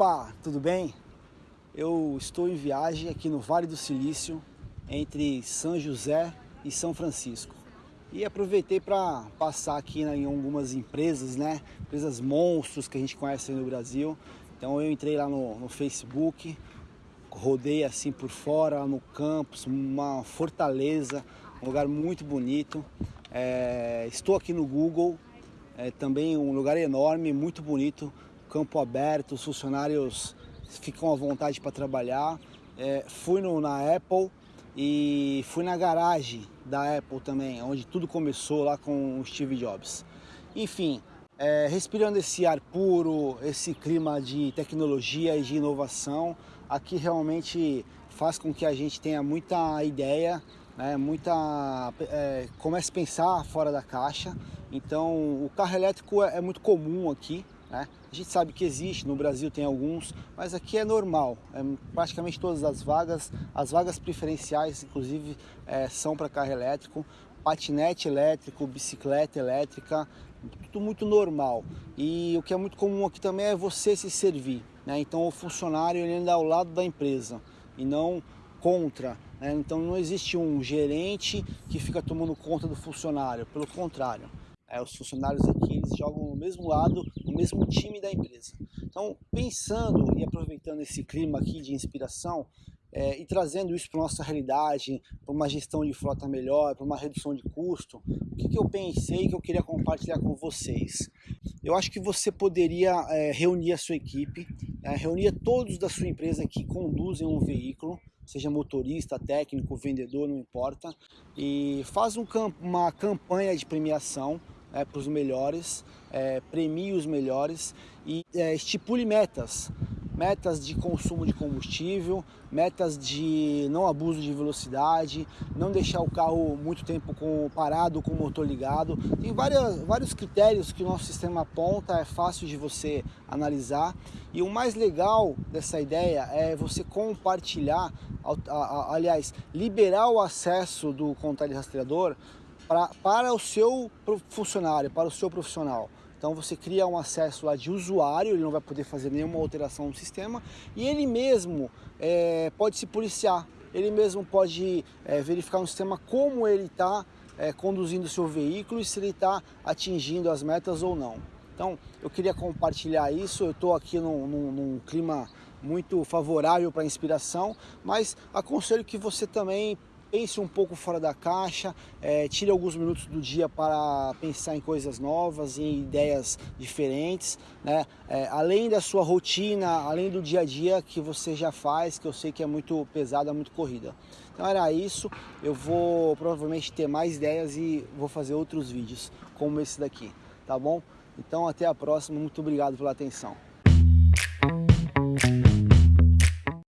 Opa, tudo bem? Eu estou em viagem aqui no Vale do Silício, entre São José e São Francisco. E aproveitei para passar aqui em algumas empresas, né? Empresas monstros que a gente conhece no Brasil. Então eu entrei lá no, no Facebook, rodei assim por fora, no campus, uma fortaleza, um lugar muito bonito. É, estou aqui no Google, é, também um lugar enorme, muito bonito, campo aberto, os funcionários ficam à vontade para trabalhar. É, fui no, na Apple e fui na garagem da Apple também, onde tudo começou lá com o Steve Jobs. Enfim, é, respirando esse ar puro, esse clima de tecnologia e de inovação, aqui realmente faz com que a gente tenha muita ideia, né, muita é, comece a pensar fora da caixa. Então, o carro elétrico é, é muito comum aqui, né? A gente sabe que existe, no Brasil tem alguns, mas aqui é normal. É, praticamente todas as vagas, as vagas preferenciais, inclusive, é, são para carro elétrico, patinete elétrico, bicicleta elétrica, tudo muito normal. E o que é muito comum aqui também é você se servir. Né? Então o funcionário ele anda ao lado da empresa e não contra. Né? Então não existe um gerente que fica tomando conta do funcionário, pelo contrário. É, os funcionários aqui eles jogam no mesmo lado, no mesmo time da empresa. Então, pensando e aproveitando esse clima aqui de inspiração é, e trazendo isso para nossa realidade, para uma gestão de frota melhor, para uma redução de custo, o que, que eu pensei que eu queria compartilhar com vocês? Eu acho que você poderia é, reunir a sua equipe, é, reunir todos da sua empresa que conduzem um veículo, seja motorista, técnico, vendedor, não importa, e faz um, uma campanha de premiação é, para os melhores, é, premie os melhores e é, estipule metas. Metas de consumo de combustível, metas de não abuso de velocidade, não deixar o carro muito tempo com, parado com o motor ligado. Tem várias, vários critérios que o nosso sistema aponta, é fácil de você analisar. E o mais legal dessa ideia é você compartilhar, aliás, liberar o acesso do controle rastreador pra, para o seu funcionário, para o seu profissional. Então você cria um acesso lá de usuário, ele não vai poder fazer nenhuma alteração no sistema e ele mesmo é, pode se policiar, ele mesmo pode é, verificar no sistema como ele está é, conduzindo o seu veículo e se ele está atingindo as metas ou não. Então eu queria compartilhar isso, eu estou aqui num, num, num clima muito favorável para inspiração, mas aconselho que você também pense um pouco fora da caixa, é, tire alguns minutos do dia para pensar em coisas novas, em ideias diferentes, né? É, além da sua rotina, além do dia a dia que você já faz, que eu sei que é muito pesada, muito corrida. Então era isso, eu vou provavelmente ter mais ideias e vou fazer outros vídeos como esse daqui, tá bom? Então até a próxima, muito obrigado pela atenção.